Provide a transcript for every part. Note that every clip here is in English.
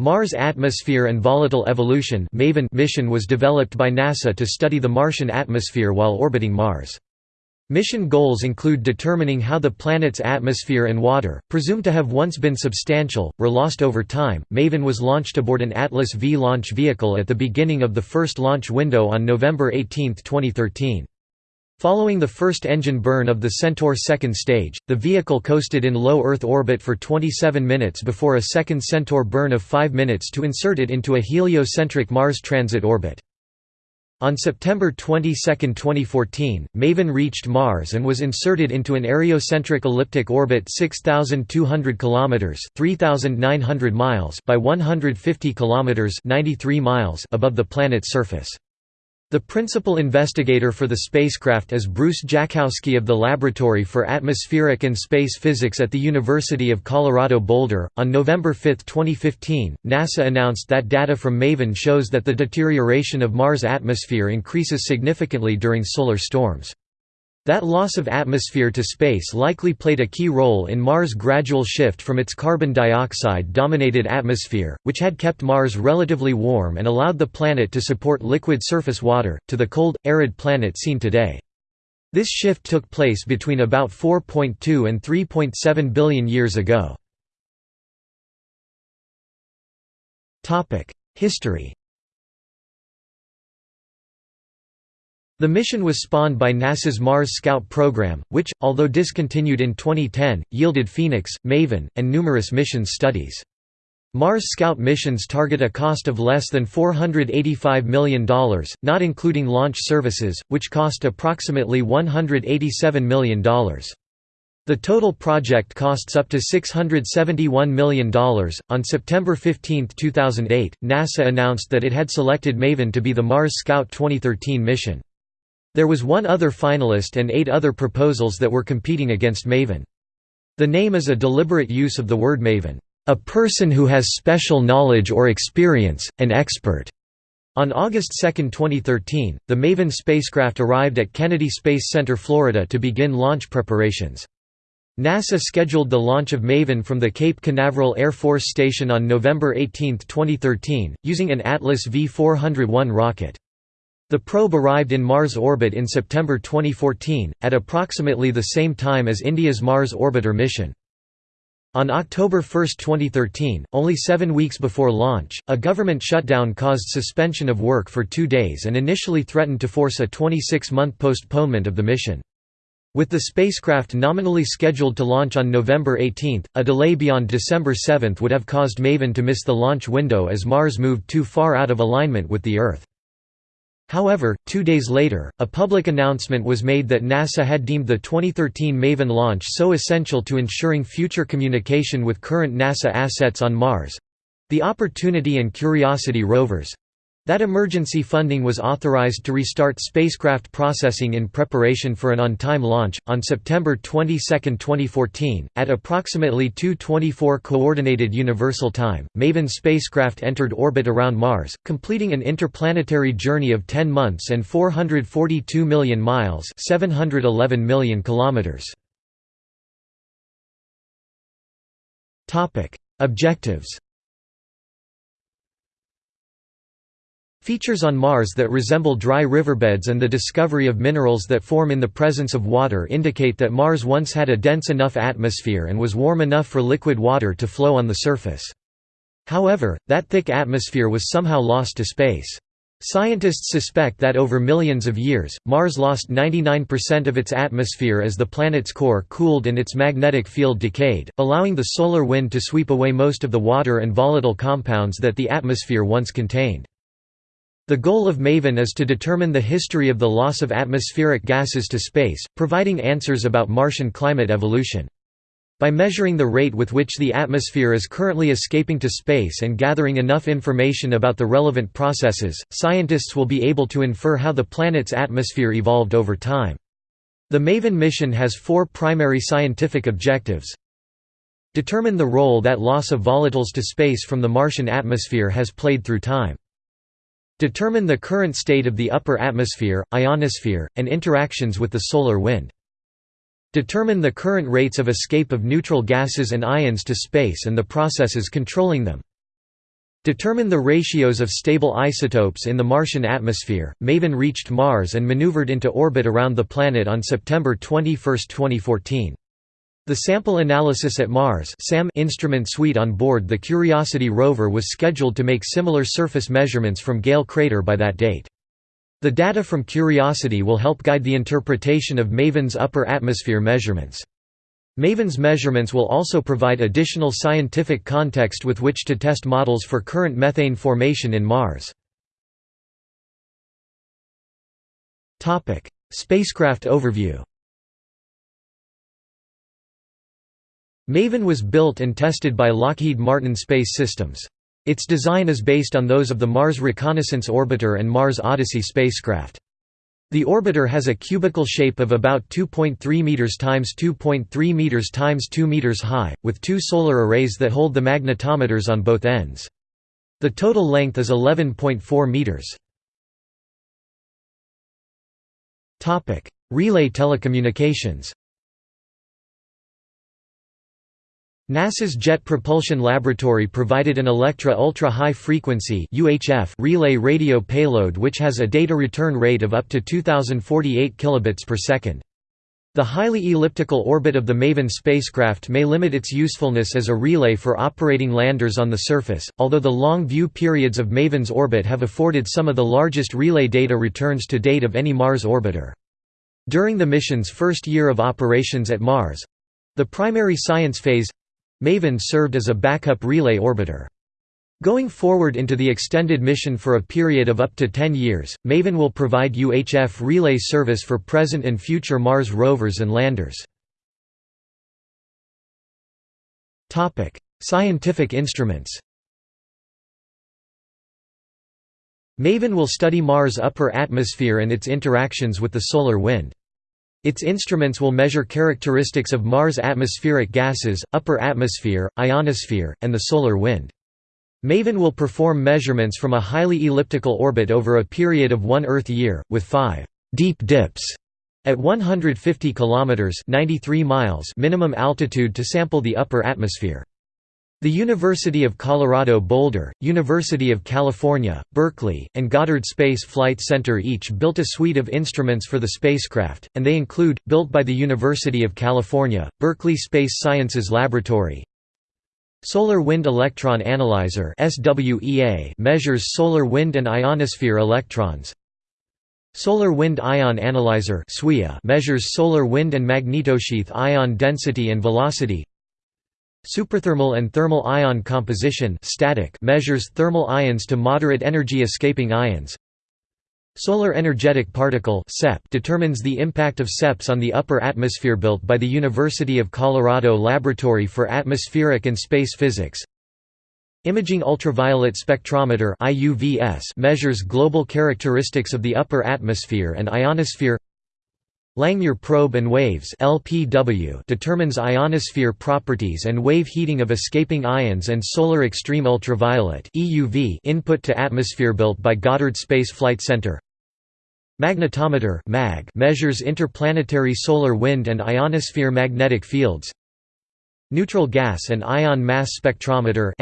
Mars Atmosphere and Volatile Evolution MAVEN mission was developed by NASA to study the Martian atmosphere while orbiting Mars. Mission goals include determining how the planet's atmosphere and water, presumed to have once been substantial, were lost over time. MAVEN was launched aboard an Atlas V launch vehicle at the beginning of the first launch window on November 18, 2013. Following the first engine burn of the Centaur second stage, the vehicle coasted in low Earth orbit for 27 minutes before a second Centaur burn of 5 minutes to insert it into a heliocentric Mars transit orbit. On September 22, 2014, MAVEN reached Mars and was inserted into an areocentric elliptic orbit 6200 kilometers, 3900 miles by 150 kilometers, 93 miles above the planet's surface. The principal investigator for the spacecraft is Bruce Jakosky of the Laboratory for Atmospheric and Space Physics at the University of Colorado Boulder. On November 5, 2015, NASA announced that data from MAVEN shows that the deterioration of Mars' atmosphere increases significantly during solar storms. That loss of atmosphere to space likely played a key role in Mars' gradual shift from its carbon dioxide-dominated atmosphere, which had kept Mars relatively warm and allowed the planet to support liquid surface water, to the cold, arid planet seen today. This shift took place between about 4.2 and 3.7 billion years ago. History The mission was spawned by NASA's Mars Scout program, which, although discontinued in 2010, yielded Phoenix, MAVEN, and numerous missions studies. Mars Scout missions target a cost of less than $485 million, not including launch services, which cost approximately $187 million. The total project costs up to $671 million. On September 15, 2008, NASA announced that it had selected MAVEN to be the Mars Scout 2013 mission. There was one other finalist and eight other proposals that were competing against Maven. The name is a deliberate use of the word maven, a person who has special knowledge or experience, an expert. On August 2, 2013, the MAVEN spacecraft arrived at Kennedy Space Center, Florida to begin launch preparations. NASA scheduled the launch of MAVEN from the Cape Canaveral Air Force Station on November 18, 2013, using an Atlas V401 rocket. The probe arrived in Mars orbit in September 2014, at approximately the same time as India's Mars Orbiter mission. On October 1, 2013, only seven weeks before launch, a government shutdown caused suspension of work for two days and initially threatened to force a 26-month postponement of the mission. With the spacecraft nominally scheduled to launch on November 18, a delay beyond December 7 would have caused MAVEN to miss the launch window as Mars moved too far out of alignment with the Earth. However, two days later, a public announcement was made that NASA had deemed the 2013 MAVEN launch so essential to ensuring future communication with current NASA assets on Mars—the Opportunity and Curiosity rovers, that emergency funding was authorized to restart spacecraft processing in preparation for an on-time launch. On September 22, 2014, at approximately 2:24 coordinated universal time, MAVEN spacecraft entered orbit around Mars, completing an interplanetary journey of 10 months and 442 million miles, 711 million kilometers. Topic: Objectives Features on Mars that resemble dry riverbeds and the discovery of minerals that form in the presence of water indicate that Mars once had a dense enough atmosphere and was warm enough for liquid water to flow on the surface. However, that thick atmosphere was somehow lost to space. Scientists suspect that over millions of years, Mars lost 99% of its atmosphere as the planet's core cooled and its magnetic field decayed, allowing the solar wind to sweep away most of the water and volatile compounds that the atmosphere once contained. The goal of MAVEN is to determine the history of the loss of atmospheric gases to space, providing answers about Martian climate evolution. By measuring the rate with which the atmosphere is currently escaping to space and gathering enough information about the relevant processes, scientists will be able to infer how the planet's atmosphere evolved over time. The MAVEN mission has four primary scientific objectives. Determine the role that loss of volatiles to space from the Martian atmosphere has played through time. Determine the current state of the upper atmosphere, ionosphere, and interactions with the solar wind. Determine the current rates of escape of neutral gases and ions to space and the processes controlling them. Determine the ratios of stable isotopes in the Martian atmosphere. MAVEN reached Mars and maneuvered into orbit around the planet on September 21, 2014. The sample analysis at Mars SAM instrument suite on board the Curiosity rover was scheduled to make similar surface measurements from Gale crater by that date. The data from Curiosity will help guide the interpretation of MAVEN's upper atmosphere measurements. MAVEN's measurements will also provide additional scientific context with which to test models for current methane formation in Mars. Spacecraft overview MAVEN was built and tested by Lockheed Martin Space Systems. Its design is based on those of the Mars Reconnaissance Orbiter and Mars Odyssey spacecraft. The orbiter has a cubical shape of about 2.3 meters times 2.3 meters times 2 meters high, with two solar arrays that hold the magnetometers on both ends. The total length is 11.4 meters. Topic: Relay telecommunications. NASA's Jet Propulsion Laboratory provided an Electra ultra-high frequency relay radio payload which has a data return rate of up to 2048 kilobits per second. The highly elliptical orbit of the MAVEN spacecraft may limit its usefulness as a relay for operating landers on the surface, although the long view periods of MAVEN's orbit have afforded some of the largest relay data returns to date of any Mars orbiter. During the mission's first year of operations at Mars—the primary science phase MAVEN served as a backup relay orbiter. Going forward into the extended mission for a period of up to 10 years, MAVEN will provide UHF relay service for present and future Mars rovers and landers. Scientific instruments MAVEN will study Mars' upper atmosphere and its interactions with the solar wind. Its instruments will measure characteristics of Mars' atmospheric gases, upper atmosphere, ionosphere, and the solar wind. MAVEN will perform measurements from a highly elliptical orbit over a period of one Earth year, with five «deep dips» at 150 km 93 miles minimum altitude to sample the upper atmosphere. The University of Colorado Boulder, University of California, Berkeley, and Goddard Space Flight Center each built a suite of instruments for the spacecraft, and they include, built by the University of California, Berkeley Space Sciences Laboratory, Solar Wind Electron Analyzer measures solar wind and ionosphere electrons. Solar Wind Ion Analyzer measures solar wind and magnetosheath ion density and velocity Superthermal and thermal ion composition static measures thermal ions to moderate energy escaping ions. Solar Energetic Particle (SEP) determines the impact of SEPs on the upper atmosphere built by the University of Colorado Laboratory for Atmospheric and Space Physics. Imaging Ultraviolet Spectrometer measures global characteristics of the upper atmosphere and ionosphere Langmuir probe and waves (LPW) determines ionosphere properties and wave heating of escaping ions and solar extreme ultraviolet (EUV) input to atmosphere built by Goddard Space Flight Center. Magnetometer (MAG) measures interplanetary solar wind and ionosphere magnetic fields. Neutral gas and ion mass spectrometer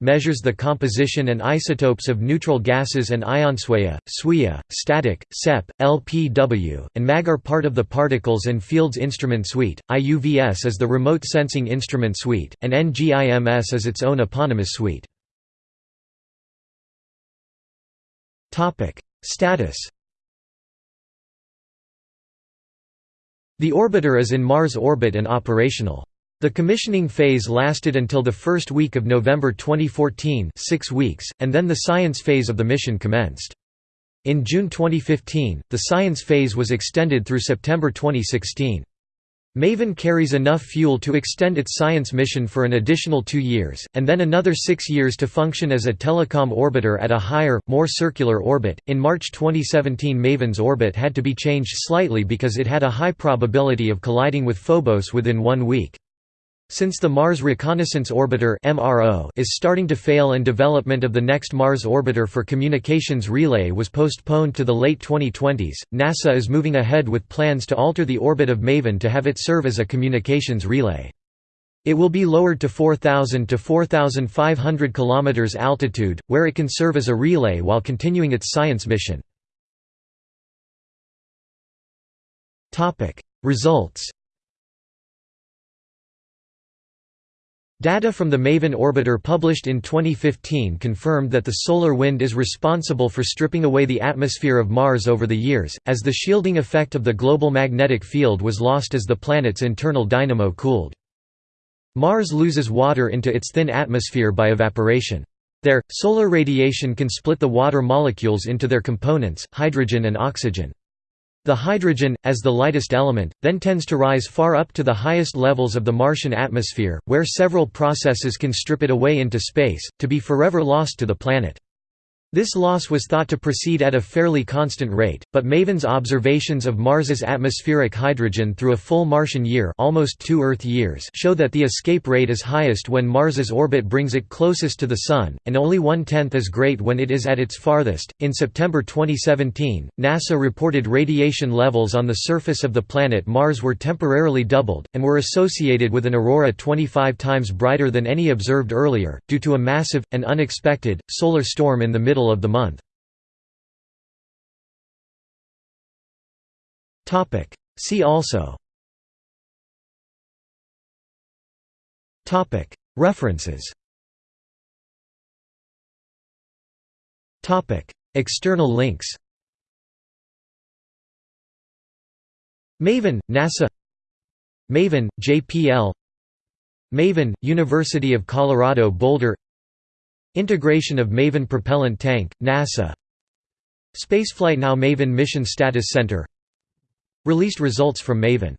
measures the composition and isotopes of neutral gases and ions SWEA, SWIA, static, SEP, LPW, and MAG are part of the Particles and Fields Instrument Suite. IUVS is the Remote Sensing Instrument Suite, and NGIMS is its own eponymous suite. Status The orbiter is in Mars orbit and operational. The commissioning phase lasted until the first week of November 2014 six weeks, and then the science phase of the mission commenced. In June 2015, the science phase was extended through September 2016. MAVEN carries enough fuel to extend its science mission for an additional two years, and then another six years to function as a telecom orbiter at a higher, more circular orbit. In March 2017, MAVEN's orbit had to be changed slightly because it had a high probability of colliding with Phobos within one week. Since the Mars Reconnaissance Orbiter is starting to fail and development of the next Mars orbiter for communications relay was postponed to the late 2020s, NASA is moving ahead with plans to alter the orbit of MAVEN to have it serve as a communications relay. It will be lowered to 4,000 to 4,500 km altitude, where it can serve as a relay while continuing its science mission. Results Data from the MAVEN orbiter published in 2015 confirmed that the solar wind is responsible for stripping away the atmosphere of Mars over the years, as the shielding effect of the global magnetic field was lost as the planet's internal dynamo cooled. Mars loses water into its thin atmosphere by evaporation. There, solar radiation can split the water molecules into their components, hydrogen and oxygen. The hydrogen, as the lightest element, then tends to rise far up to the highest levels of the Martian atmosphere, where several processes can strip it away into space, to be forever lost to the planet. This loss was thought to proceed at a fairly constant rate, but MAVEN's observations of Mars's atmospheric hydrogen through a full Martian year almost two Earth years show that the escape rate is highest when Mars's orbit brings it closest to the Sun, and only one-tenth as great when it is at its farthest. In September 2017, NASA reported radiation levels on the surface of the planet Mars were temporarily doubled, and were associated with an aurora 25 times brighter than any observed earlier, due to a massive, and unexpected, solar storm in the middle middle of the month. See also. Topic. References. Topic. External links. Maven, NASA. Maven, JPL Maven, University of Colorado Boulder Integration of MAVEN propellant tank, NASA. Spaceflight Now MAVEN Mission Status Center. Released results from MAVEN